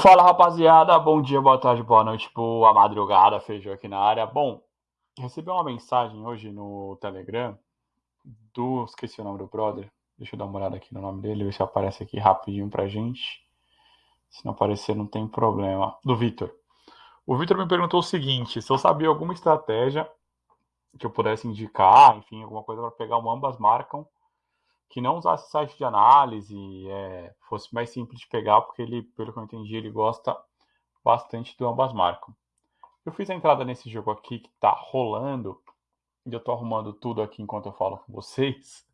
Fala rapaziada, bom dia, boa tarde, boa noite, boa madrugada, feijão aqui na área. Bom, recebi uma mensagem hoje no Telegram do. Esqueci o nome do brother. Deixa eu dar uma olhada aqui no nome dele, ver se aparece aqui rapidinho pra gente. Se não aparecer, não tem problema. Do Vitor. O Vitor me perguntou o seguinte: se eu sabia alguma estratégia que eu pudesse indicar, enfim, alguma coisa para pegar um ambas marcam que não usasse site de análise, é, fosse mais simples de pegar, porque ele, pelo que eu entendi, ele gosta bastante do ambas marcam. Eu fiz a entrada nesse jogo aqui que está rolando, e eu estou arrumando tudo aqui enquanto eu falo com vocês.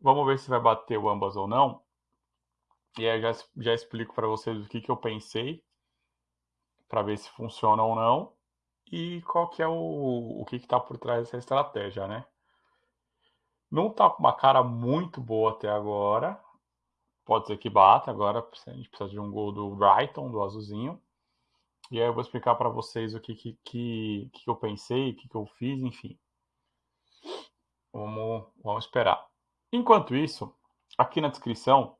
Vamos ver se vai bater o ambas ou não. E aí já, já explico para vocês o que, que eu pensei, para ver se funciona ou não, e qual que é o, o que está por trás dessa estratégia, né? Não tá com uma cara muito boa até agora. Pode ser que bata. Agora a gente precisa de um gol do Brighton, do azulzinho. E aí eu vou explicar para vocês o que, que, que, que eu pensei, o que, que eu fiz, enfim. Vamos, vamos esperar. Enquanto isso, aqui na descrição,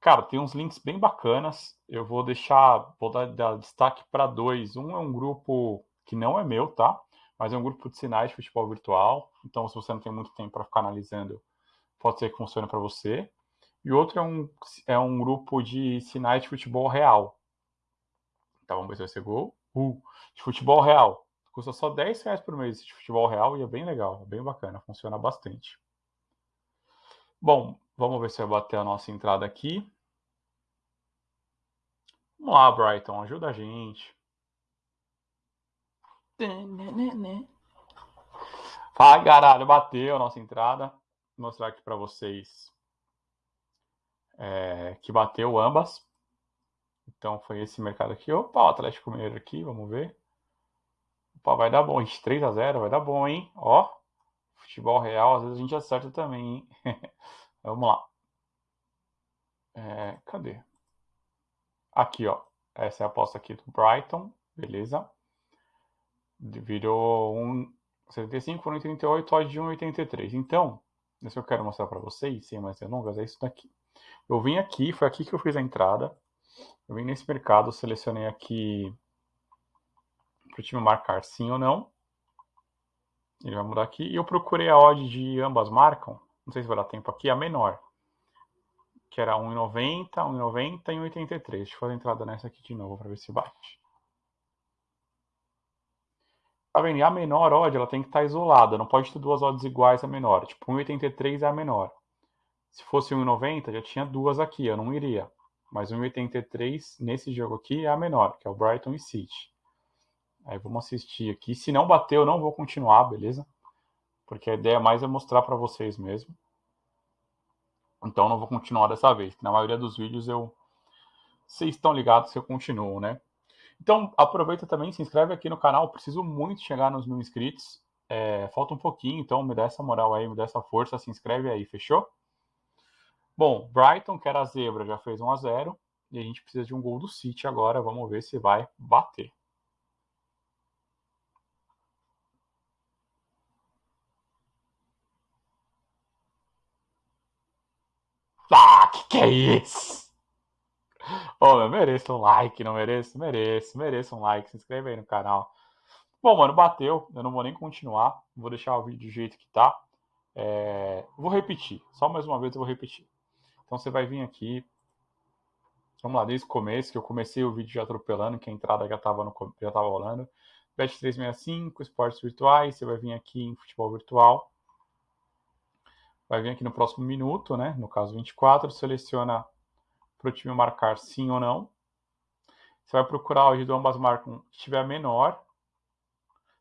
cara, tem uns links bem bacanas. Eu vou deixar, vou dar, dar destaque para dois. Um é um grupo que não é meu, tá? Mas é um grupo de sinais de futebol virtual. Então, se você não tem muito tempo para ficar analisando, pode ser que funcione para você. E outro é um, é um grupo de sinais de futebol real. Então, vamos ver se vai ser gol. Uh, de futebol real. Custa só 10 reais por mês de futebol real e é bem legal, é bem bacana, funciona bastante. Bom, vamos ver se vai bater a nossa entrada aqui. Vamos lá, Brighton, ajuda a gente. Fala, caralho, bateu a nossa entrada. Vou mostrar aqui para vocês é, que bateu ambas. Então foi esse mercado aqui. Opa, o Atlético Mineiro aqui, vamos ver. Opa, vai dar bom. 3 a 0 vai dar bom, hein? Ó, futebol real, às vezes a gente acerta também, hein? vamos lá. É, cadê? Aqui, ó. Essa é a aposta aqui do Brighton, beleza? Virou 1,75 por 1,38, odd de 1,83. Então, isso que eu quero mostrar para vocês, sem mais delongas, é isso daqui. Eu vim aqui, foi aqui que eu fiz a entrada. Eu vim nesse mercado, selecionei aqui para o time marcar sim ou não. Ele vai mudar aqui. E eu procurei a odd de ambas marcam. Não sei se vai dar tempo aqui, a menor. Que era 1,90, 1,90 e 1,83. Deixa eu fazer a entrada nessa aqui de novo para ver se bate. Tá vendo? E a menor odd, ela tem que estar tá isolada. Não pode ter duas odds iguais a menor. Tipo, 1,83 é a menor. Se fosse 1,90, já tinha duas aqui. Eu não iria. Mas 1,83 nesse jogo aqui é a menor, que é o Brighton e City. Aí vamos assistir aqui. Se não bater, eu não vou continuar, beleza? Porque a ideia mais é mostrar para vocês mesmo. Então não vou continuar dessa vez. Na maioria dos vídeos eu... Vocês estão ligados que eu continuo, né? Então, aproveita também, se inscreve aqui no canal. Preciso muito chegar nos mil inscritos. É, falta um pouquinho, então me dá essa moral aí, me dá essa força, se inscreve aí, fechou? Bom, Brighton, que era a zebra, já fez 1 a 0 E a gente precisa de um gol do City agora. Vamos ver se vai bater. Ah, que que é isso? Oh, eu mereço um like, não mereço? Mereço, mereço um like. Se inscreve aí no canal. Bom, mano, bateu. Eu não vou nem continuar. Vou deixar o vídeo do jeito que tá. É... Vou repetir. Só mais uma vez eu vou repetir. Então você vai vir aqui. Vamos lá, desde o começo, que eu comecei o vídeo já atropelando, que a entrada já estava já tava rolando. Bet365, esportes virtuais. Você vai vir aqui em futebol virtual. Vai vir aqui no próximo minuto, né? No caso 24, seleciona para o time marcar sim ou não. Você vai procurar do ambas marcam que estiver menor,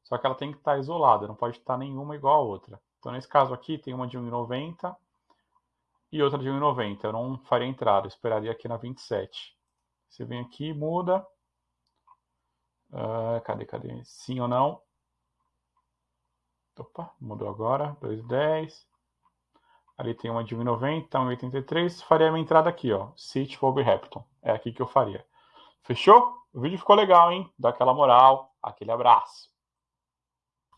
só que ela tem que estar isolada, não pode estar nenhuma igual a outra. Então, nesse caso aqui, tem uma de 1,90 e outra de 1,90. Eu não faria entrada, eu esperaria aqui na 27. Você vem aqui, muda. Uh, cadê, cadê? Sim ou não? Opa, mudou agora. 2,10. Ali tem uma de 1,90, 1,83. Faria minha entrada aqui, ó. City Wolverhampton. É aqui que eu faria. Fechou? O vídeo ficou legal, hein? Dá aquela moral. Aquele abraço.